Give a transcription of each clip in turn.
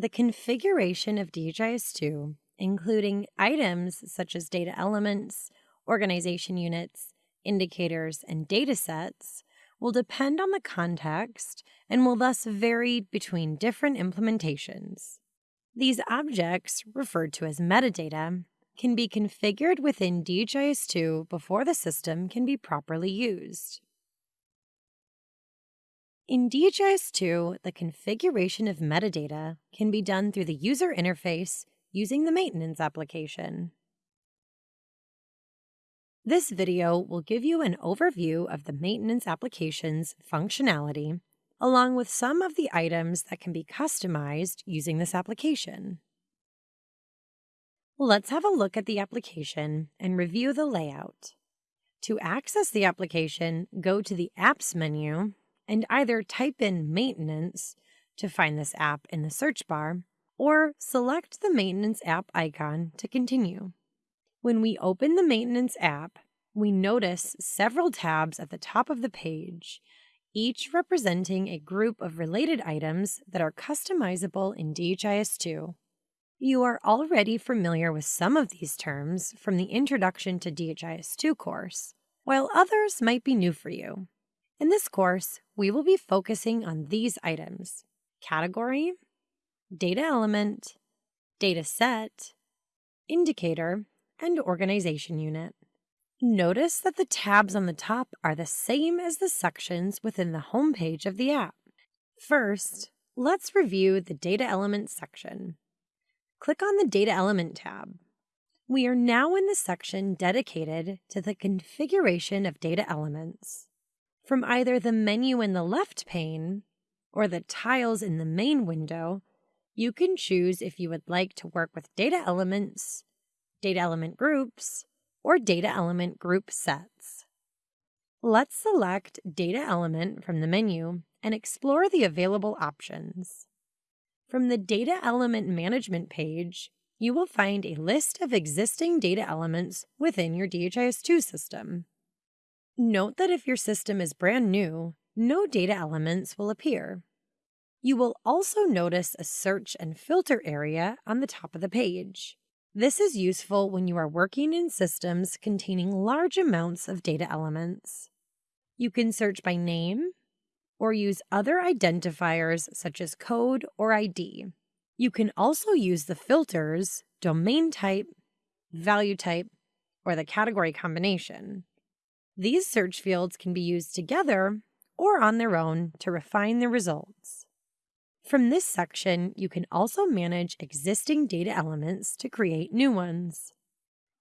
The configuration of DHIS2, including items such as data elements, organization units, indicators, and data sets, will depend on the context and will thus vary between different implementations. These objects, referred to as metadata, can be configured within DHIS2 before the system can be properly used. In DHIS2, the configuration of metadata can be done through the user interface using the maintenance application. This video will give you an overview of the maintenance application's functionality, along with some of the items that can be customized using this application. Let's have a look at the application and review the layout. To access the application, go to the Apps menu and either type in Maintenance to find this app in the search bar, or select the Maintenance app icon to continue. When we open the Maintenance app, we notice several tabs at the top of the page, each representing a group of related items that are customizable in DHIS2. You are already familiar with some of these terms from the Introduction to DHIS2 course, while others might be new for you. In this course, we will be focusing on these items category, data element, data set, indicator, and organization unit. Notice that the tabs on the top are the same as the sections within the home page of the app. First, let's review the Data Element section. Click on the Data Element tab. We are now in the section dedicated to the configuration of data elements. From either the menu in the left pane or the tiles in the main window, you can choose if you would like to work with data elements, data element groups, or data element group sets. Let's select Data Element from the menu and explore the available options. From the Data Element Management page, you will find a list of existing data elements within your DHIS2 system. Note that if your system is brand new, no data elements will appear. You will also notice a search and filter area on the top of the page. This is useful when you are working in systems containing large amounts of data elements. You can search by name or use other identifiers such as code or ID. You can also use the filters domain type, value type, or the category combination. These search fields can be used together or on their own to refine the results. From this section, you can also manage existing data elements to create new ones.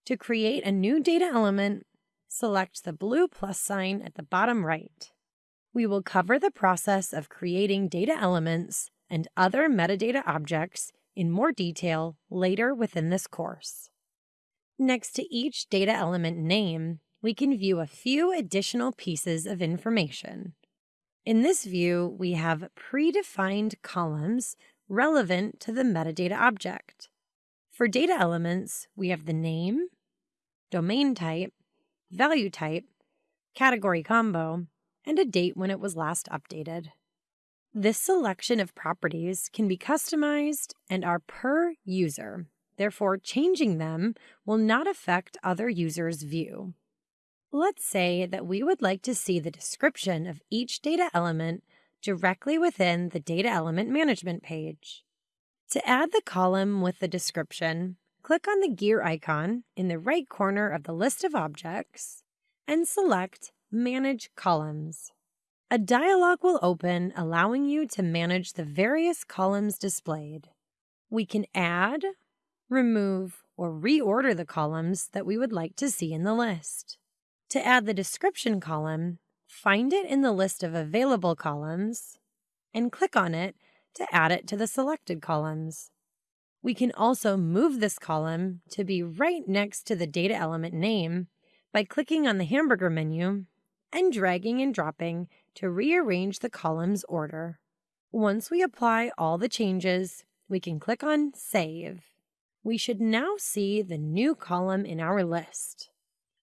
To create a new data element, select the blue plus sign at the bottom right. We will cover the process of creating data elements and other metadata objects in more detail later within this course. Next to each data element name, we can view a few additional pieces of information. In this view, we have predefined columns relevant to the metadata object. For data elements, we have the name, domain type, value type, category combo, and a date when it was last updated. This selection of properties can be customized and are per user. Therefore, changing them will not affect other users' view. Let's say that we would like to see the description of each data element directly within the Data Element Management page. To add the column with the description, click on the gear icon in the right corner of the list of objects and select Manage Columns. A dialog will open allowing you to manage the various columns displayed. We can add, remove, or reorder the columns that we would like to see in the list. To add the description column, find it in the list of available columns and click on it to add it to the selected columns. We can also move this column to be right next to the data element name by clicking on the hamburger menu and dragging and dropping to rearrange the column's order. Once we apply all the changes, we can click on Save. We should now see the new column in our list.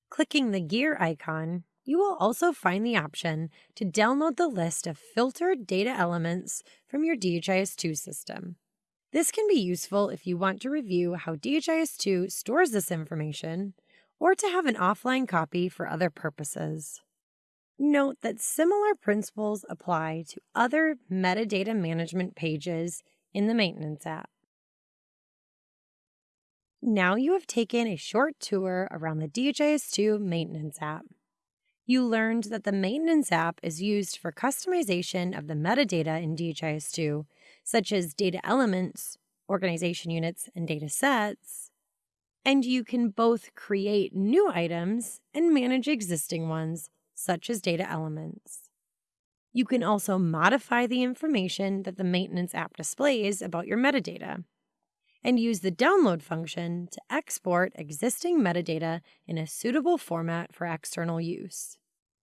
Clicking the gear icon, you will also find the option to download the list of filtered data elements from your DHIS2 system. This can be useful if you want to review how DHIS2 stores this information or to have an offline copy for other purposes. Note that similar principles apply to other metadata management pages in the Maintenance app. Now you have taken a short tour around the DHIS2 Maintenance app. You learned that the Maintenance app is used for customization of the metadata in DHIS2 such as data elements, organization units, and data sets. And you can both create new items and manage existing ones, such as data elements. You can also modify the information that the maintenance app displays about your metadata and use the download function to export existing metadata in a suitable format for external use.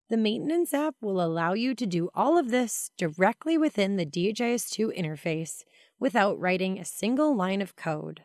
The Maintenance app will allow you to do all of this directly within the DHIS2 interface without writing a single line of code.